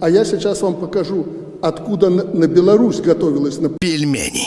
А я сейчас вам покажу, откуда на Беларусь готовилась на Пельмени.